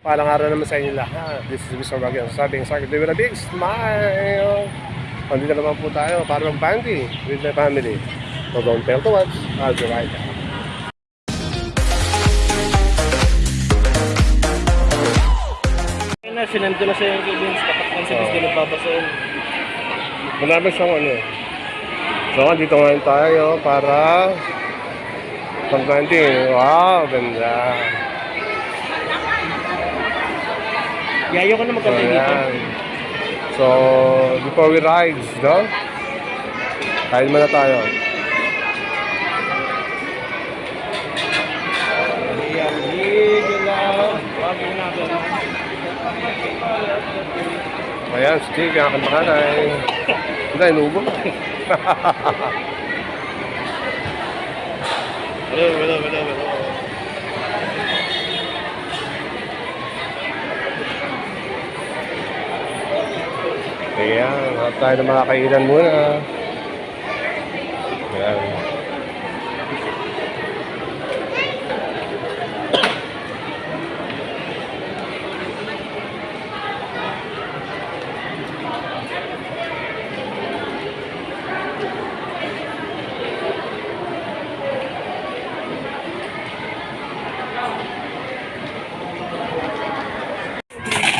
Palang araw naman sa inyo lahat. This is Mr. Bagay. Sabing sa akin, with a big smile. Nandito naman po tayo para mag-bandy with my family. So don't fail to watch. I'll be right back. Na, sinend ko na sa yung Vince kapag ang Oo. sinis ko nagbabasahin. Marami siyang ano eh. So, dito ngayon tayo para mag-bandy. Wow, ganda. Yayo ko na So, magkantay dito. yan. So, before we ride, no? Kain muna tayo. Ayan, Steve, ang kantakanay. Hindi, inubo. Wala, wala, wala, wala. Ayan, harap tayo ng mga kainan muna. Ayan.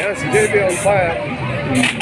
Yes, JB on fire.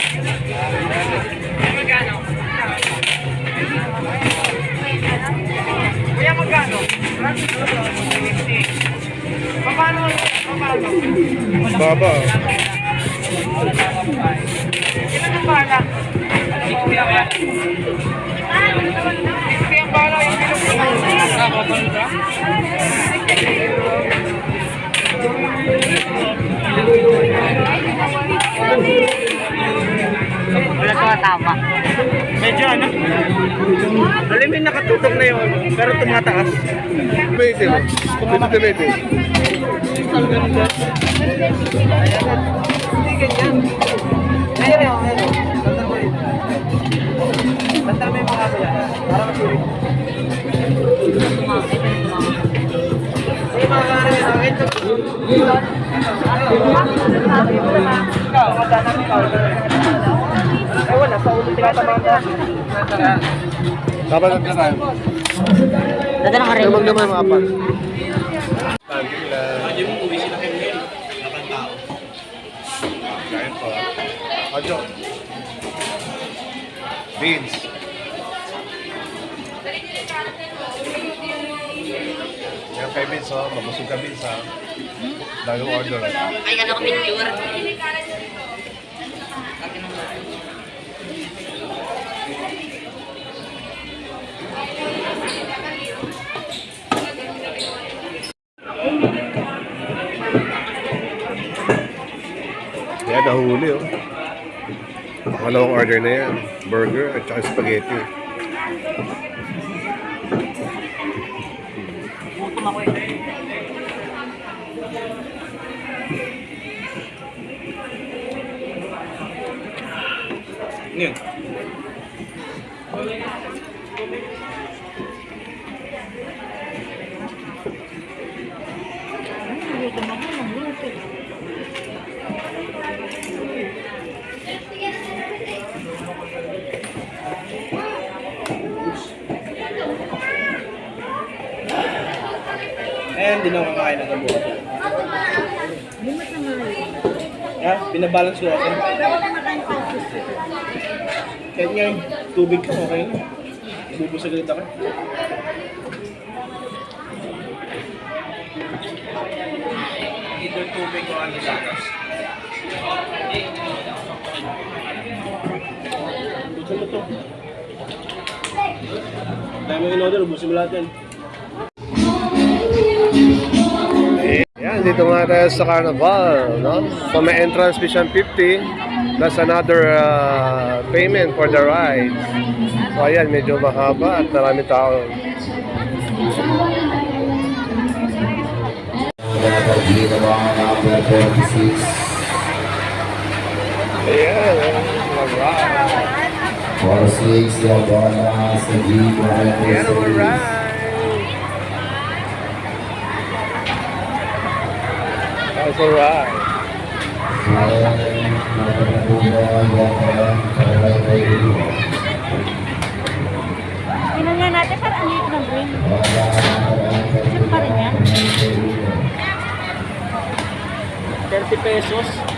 Kuya, magkano? Paano? Paano? Baba. Ilan ang bala? Kuya, kuya. Kuya, ang bala yung Wala ko tama. Medyo ano? Alam mo yung nakatutok na yun, pero tumataas. Tumete mo. Tumete, tumete. Hindi ganyan. Ayun yun, ayun yun. Basta may mga yan. Para masulit. May mga yan. ah, Ito. Ikaw, magdana mo ikaw. Dapat na tayo. Dada na ka rin. Naman naman mga pan. Adjo. Beans. Yan kay Beans, oh. Mabusog ka Beans, ha. Dahil order. Ay, gano'n ko picture. Yan, nahuli, oh. Pangalawang order na yan. Burger at saka spaghetti. Gutom ako eh. Ano yun? Eh, hindi na ako kakain ng gabuha. Ha? Binabalance ko ako. Kahit nga yung tubig ka, okay na. Bubus agad ako. Either tubig o ano lakas. Buksan mo to. Dami in order, ubusin mo lahat yan. Yan, dito nga tayo sa Carnival, no? So may entrance fee siyang 50. That's another uh, payment for the ride. So ayan, medyo mahaba at marami tao. Ayan, alright. For six, your bonus, the G, Ayan, alright. That's alright. Tingnan nga natin, parang ang liit ng green. Saan pa rin yan? 30 pesos.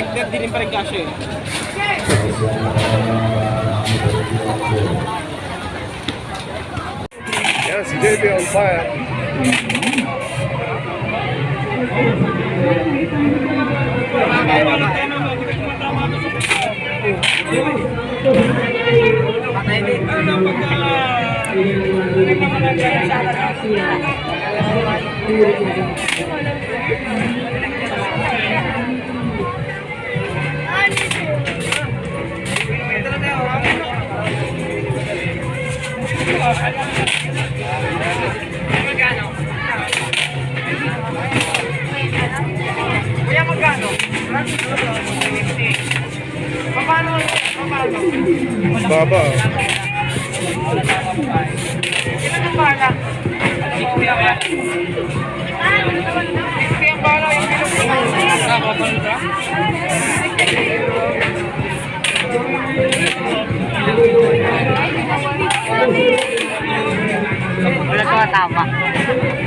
Well, unexpected din yung parang kasyo eh. Yes, JB on fire. Kuya, magkano? Paano? Paano? Baba.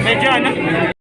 Mecana.